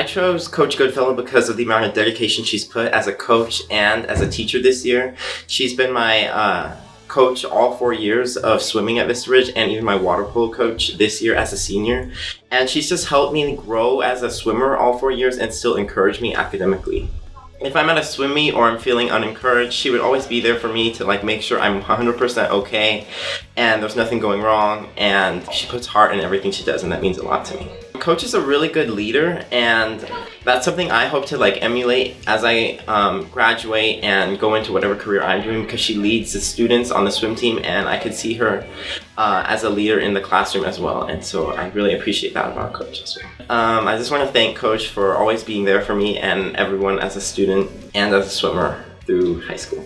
I chose Coach Goodfellow because of the amount of dedication she's put as a coach and as a teacher this year. She's been my uh, coach all four years of swimming at Vista Ridge and even my water polo coach this year as a senior. And she's just helped me grow as a swimmer all four years and still encourage me academically if I'm at a swim meet or I'm feeling unencouraged, she would always be there for me to like make sure I'm 100% okay and there's nothing going wrong and she puts heart in everything she does and that means a lot to me. Coach is a really good leader and that's something I hope to like emulate as I um, graduate and go into whatever career I'm doing because she leads the students on the swim team and I could see her uh, as a leader in the classroom as well and so I really appreciate that about Coach as well. Um, I just want to thank Coach for always being there for me and everyone as a student and as a swimmer through high school.